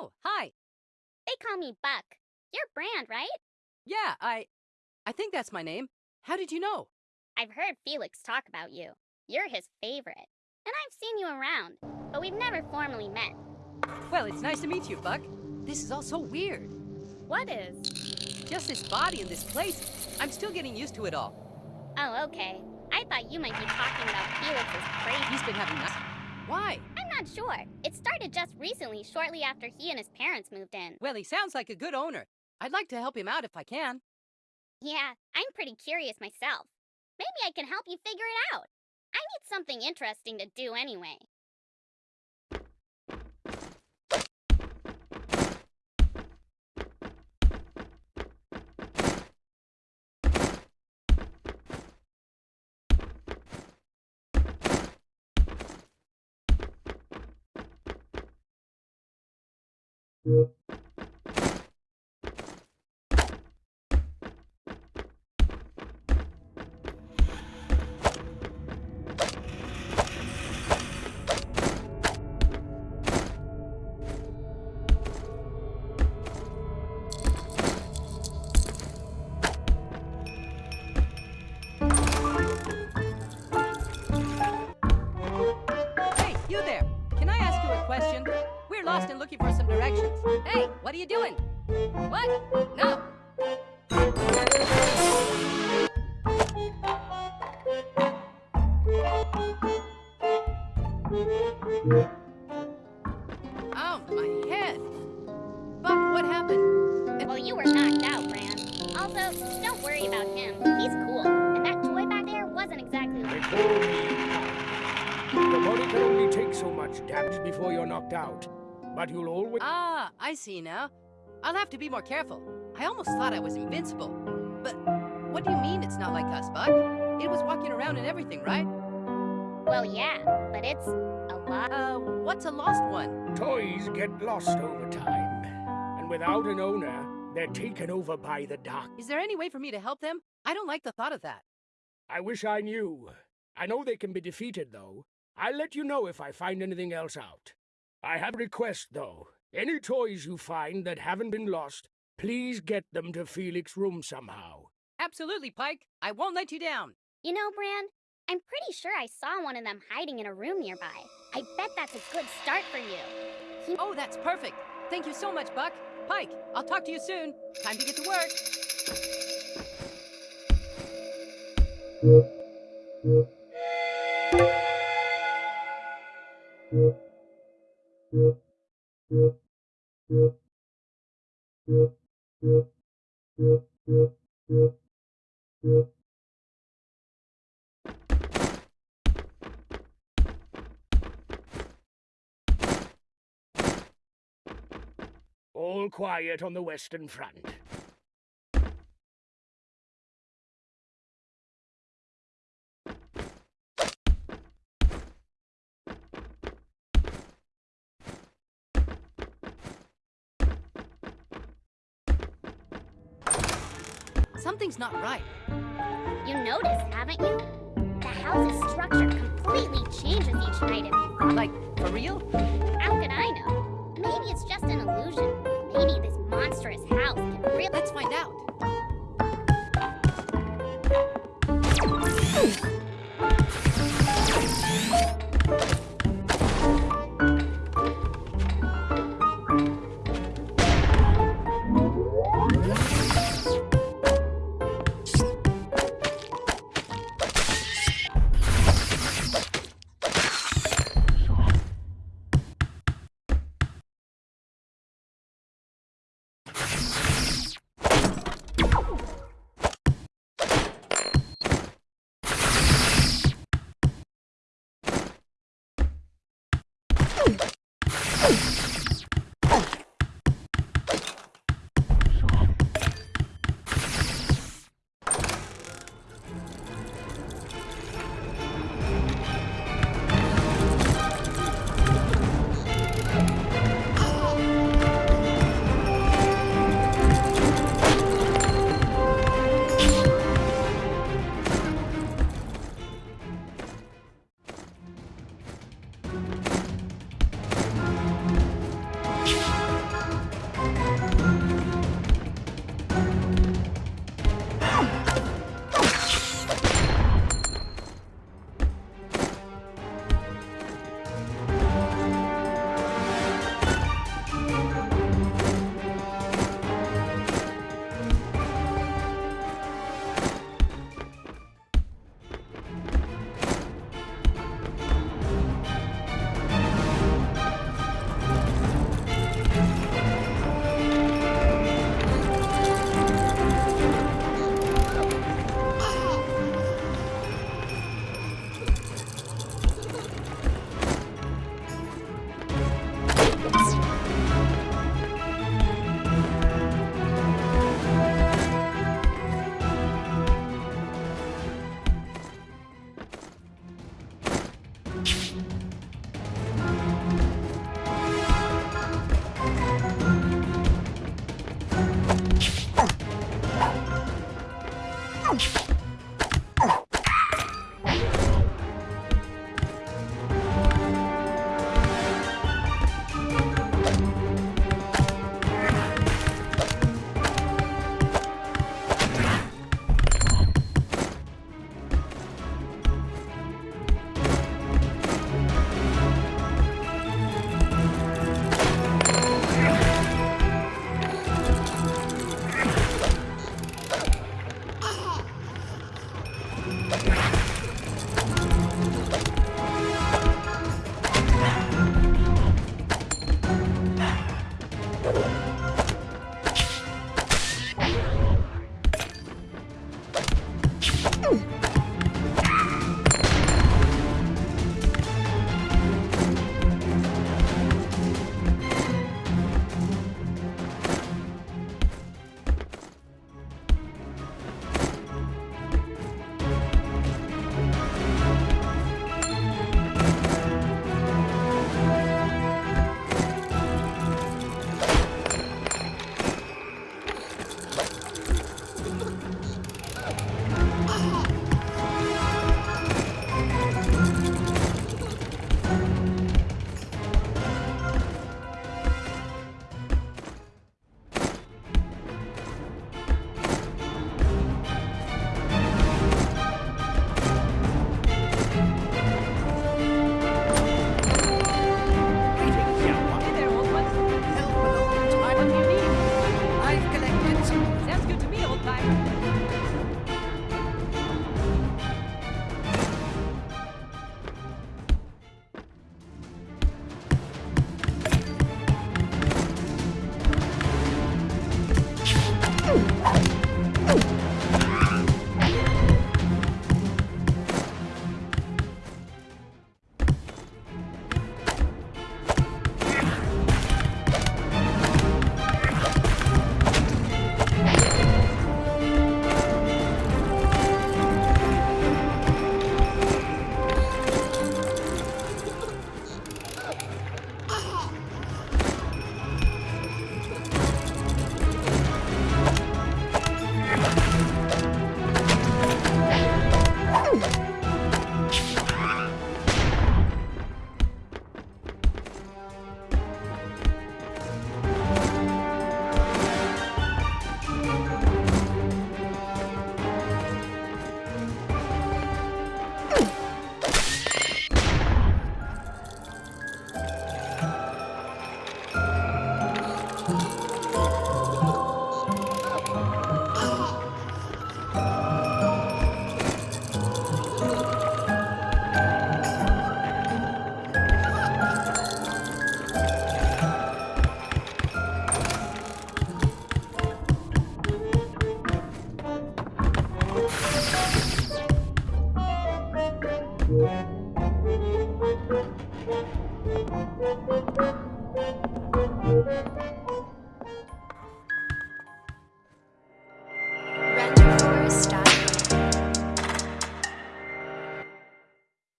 Oh, hi. They call me Buck. You're Brand, right? Yeah, I... I think that's my name. How did you know? I've heard Felix talk about you. You're his favorite. And I've seen you around, but we've never formally met. Well, it's nice to meet you, Buck. This is all so weird. What is? Just this body and this place. I'm still getting used to it all. Oh, okay. I thought you might be talking about Felix's crazy. He's been having. Why? Not sure. It started just recently, shortly after he and his parents moved in. Well, he sounds like a good owner. I'd like to help him out if I can. Yeah, I'm pretty curious myself. Maybe I can help you figure it out. I need something interesting to do anyway. Yeah. What? No. Oh, my head. Buck, what happened? Well, you were knocked out, Brand. Also, don't worry about him. He's cool. And that toy back there wasn't exactly They like... Your body can only take so much damage before you're knocked out. But you'll always. Ah, I see now. I'll have to be more careful. I almost thought I was invincible. But what do you mean it's not like us, Buck? It was walking around and everything, right? Well, yeah, but it's a lot. Uh, what's a lost one? Toys get lost over time. And without an owner, they're taken over by the dark. Is there any way for me to help them? I don't like the thought of that. I wish I knew. I know they can be defeated, though. I'll let you know if I find anything else out. I have a request, though. Any toys you find that haven't been lost, please get them to Felix's room somehow. Absolutely, Pike. I won't let you down. You know, Brand, I'm pretty sure I saw one of them hiding in a room nearby. I bet that's a good start for you. He Oh, that's perfect. Thank you so much, Buck. Pike, I'll talk to you soon. Time to get to work. All quiet on the Western Front. Something's not right. You noticed, haven't you? The house's structure completely changes each night if you Like, for real? How can I know? Maybe it's just an illusion. Maybe this monstrous house can really... Let's find out.